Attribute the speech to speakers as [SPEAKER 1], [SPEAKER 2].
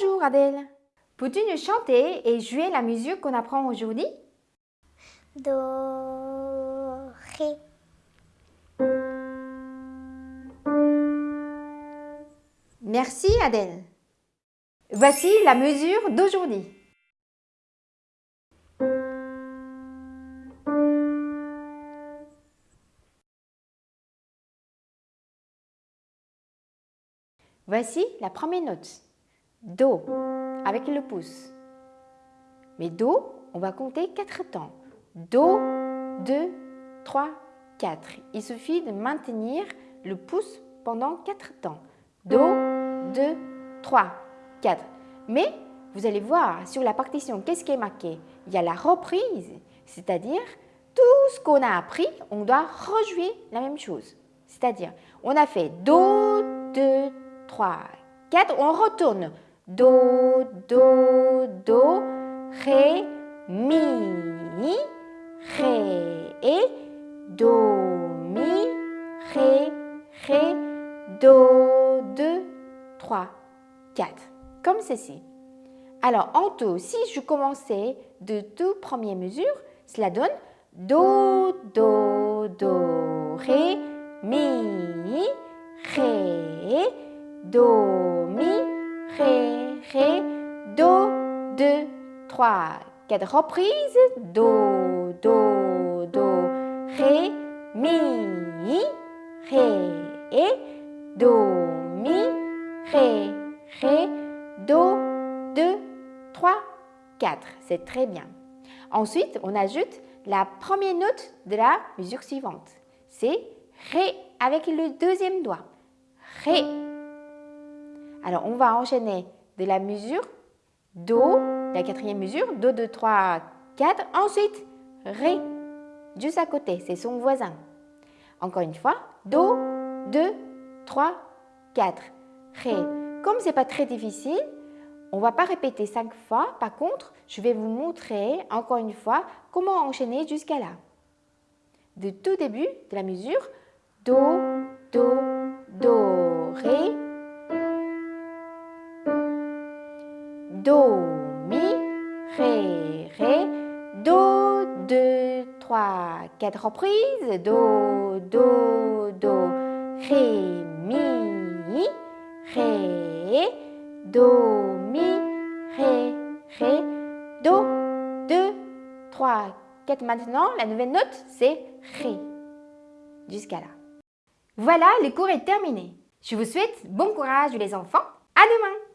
[SPEAKER 1] Bonjour Adèle. Peux-tu nous chanter et jouer la musique qu'on apprend aujourd'hui?
[SPEAKER 2] Do, Ré.
[SPEAKER 1] Merci Adèle. Voici la mesure d'aujourd'hui. Voici la première note. Do, avec le pouce. Mais Do, on va compter quatre temps. Do, 2, 3, 4. Il suffit de maintenir le pouce pendant quatre temps. Do, 2, 3, 4. Mais vous allez voir sur la partition, qu'est-ce qui est marqué? Il y a la reprise, c'est-à-dire tout ce qu'on a appris, on doit rejouer la même chose. C'est-à-dire, on a fait Do, 2, 3, 4, on retourne. Do, Do, Do, Ré, Mi, Ré, et Do, Mi, Ré, Ré, Do, 2, 3, 4. Comme ceci. Alors, en tout, si je commençais de tout première mesure, cela donne Do, Do, Do, Ré, Mi, Ré, Do, Ré, Do, 2, 3, 4 reprises. Do, Do, Do, Ré, Mi, Ré, et Do, Mi, Ré, Ré, Do, 2, 3, 4. C'est très bien. Ensuite, on ajoute la première note de la mesure suivante. C'est Ré avec le deuxième doigt. Ré. Alors, on va enchaîner de la mesure Do, la quatrième mesure, Do, 2, 3, 4. Ensuite, Ré, juste à côté, c'est son voisin. Encore une fois, Do, 2, 3, 4. Ré. Comme ce n'est pas très difficile, on ne va pas répéter cinq fois. Par contre, je vais vous montrer encore une fois comment enchaîner jusqu'à là. De tout début de la mesure, Do, Do, Do, Do, Mi, Ré, Ré, Do, 2, 3, 4 reprises, Do, Do, Do, Ré, Mi, Ré, Do, Mi, Ré, Ré, Do, 2, 3, 4. Maintenant, la nouvelle note, c'est Ré. Jusqu'à là. Voilà, le cours est terminé. Je vous souhaite bon courage les enfants. À demain